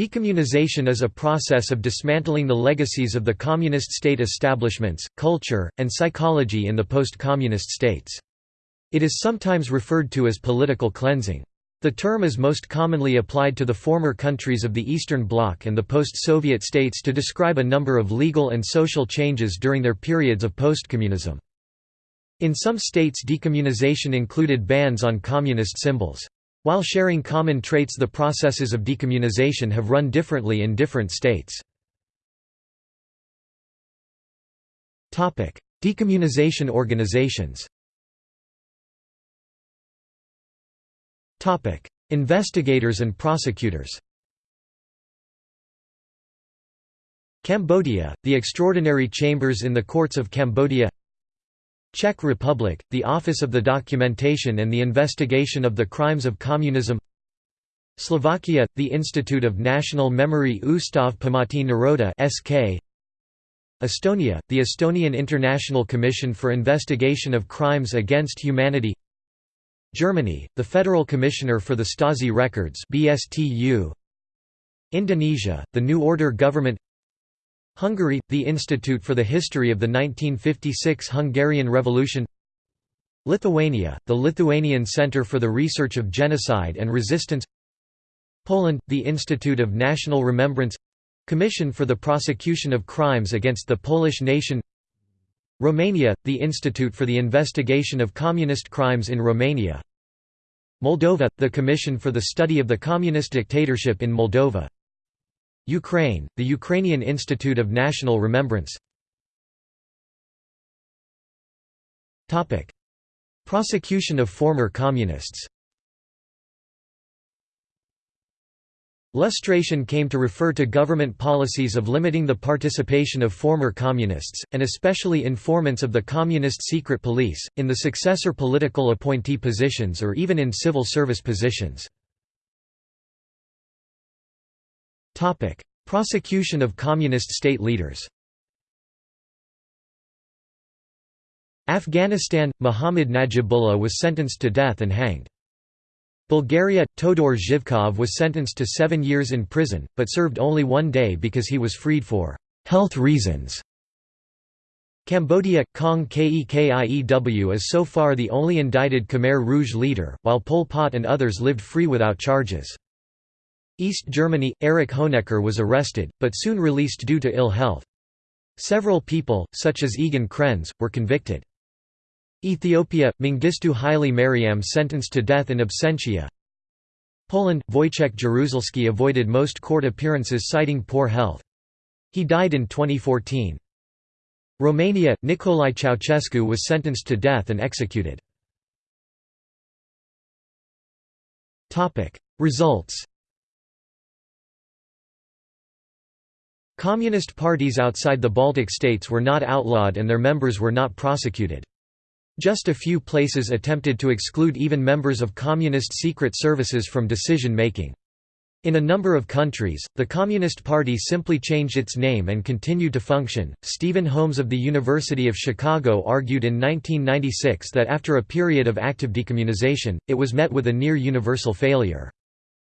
Decommunization is a process of dismantling the legacies of the communist state establishments, culture, and psychology in the post-communist states. It is sometimes referred to as political cleansing. The term is most commonly applied to the former countries of the Eastern Bloc and the post-Soviet states to describe a number of legal and social changes during their periods of post-communism. In some states decommunization included bans on communist symbols. While sharing common traits the processes of decommunization have run differently in different states. Decommunization organizations. Investigators and prosecutors. Cambodia, the Extraordinary Chambers in the Courts of Cambodia Czech Republic, the Office of the Documentation and the Investigation of the Crimes of Communism. Slovakia, the Institute of National Memory Ústav Pamäti Národa SK Estonia, the Estonian International Commission for Investigation of Crimes Against Humanity. Germany, the Federal Commissioner for the Stasi Records BSTU Indonesia, the New Order Government Hungary, the Institute for the History of the 1956 Hungarian Revolution. Lithuania, the Lithuanian Center for the Research of Genocide and Resistance. Poland, the Institute of National Remembrance. Commission for the Prosecution of Crimes Against the Polish Nation. Romania, the Institute for the Investigation of Communist Crimes in Romania. Moldova, the Commission for the Study of the Communist Dictatorship in Moldova Ukraine, the Ukrainian Institute of National Remembrance. Prosecution of former communists. Lustration came to refer to government policies of limiting the participation of former communists, and especially informants of the communist secret police, in the successor political appointee positions or even in civil service positions. Prosecution of communist state leaders Afghanistan – Muhammad Najibullah was sentenced to death and hanged. Bulgaria – Todor Zhivkov was sentenced to seven years in prison, but served only one day because he was freed for «health reasons». Cambodia – Kang Kek Iew is so far the only indicted Khmer Rouge leader, while Pol Pot and others lived free without charges. East Germany – Erich Honecker was arrested, but soon released due to ill health. Several people, such as Egon Krenz, were convicted. Ethiopia – Mengistu Haile Mariam sentenced to death in absentia Poland – Wojciech Jaruzelski avoided most court appearances citing poor health. He died in 2014. Romania – Nicolae Ceausescu was sentenced to death and executed. Results Communist parties outside the Baltic states were not outlawed and their members were not prosecuted. Just a few places attempted to exclude even members of communist secret services from decision-making. In a number of countries, the Communist Party simply changed its name and continued to function. Stephen Holmes of the University of Chicago argued in 1996 that after a period of active decommunization, it was met with a near universal failure.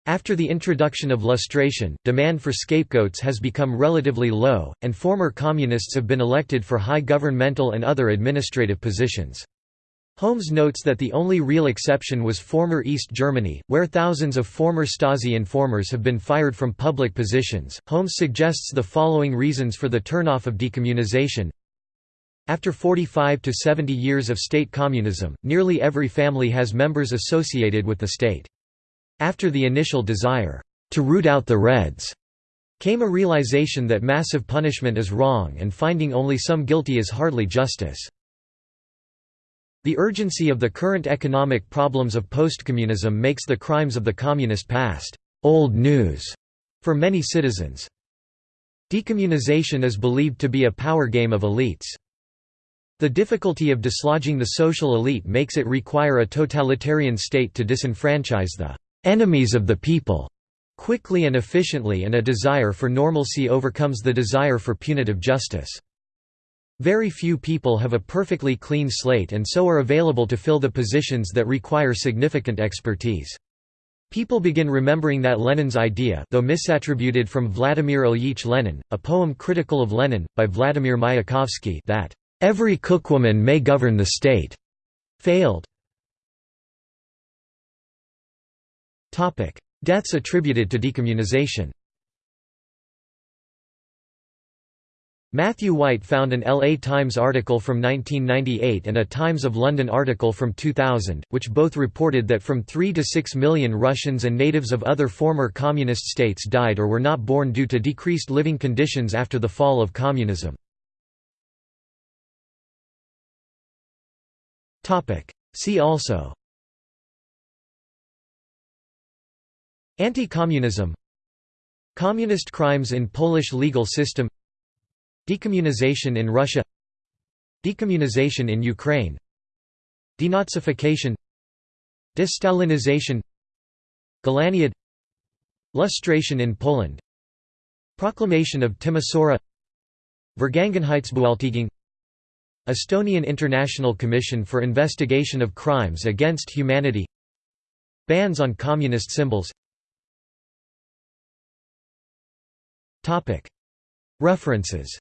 After the introduction of lustration, demand for scapegoats has become relatively low, and former communists have been elected for high governmental and other administrative positions. Holmes notes that the only real exception was former East Germany, where thousands of former Stasi informers have been fired from public positions. Holmes suggests the following reasons for the turnoff of decommunization. After 45 to 70 years of state communism, nearly every family has members associated with the state. After the initial desire, to root out the Reds, came a realization that massive punishment is wrong and finding only some guilty is hardly justice. The urgency of the current economic problems of postcommunism makes the crimes of the communist past old news for many citizens. Decommunization is believed to be a power game of elites. The difficulty of dislodging the social elite makes it require a totalitarian state to disenfranchise the enemies of the people quickly and efficiently and a desire for normalcy overcomes the desire for punitive justice. Very few people have a perfectly clean slate and so are available to fill the positions that require significant expertise. People begin remembering that Lenin's idea though misattributed from Vladimir Ilyich Lenin, a poem critical of Lenin, by Vladimir Mayakovsky that, "...every cookwoman may govern the state," failed. Deaths attributed to decommunization. Matthew White found an LA Times article from 1998 and a Times of London article from 2000, which both reported that from 3 to 6 million Russians and natives of other former communist states died or were not born due to decreased living conditions after the fall of communism. See also Anti-communism. Communist crimes in Polish legal system. Decommunization in Russia. Decommunization in Ukraine. Denazification. Destalinization. Golaniad Lustration in Poland. Proclamation of Timisoara. Vergangenheitsbewältigung Estonian International Commission for Investigation of Crimes Against Humanity. Bans on communist symbols References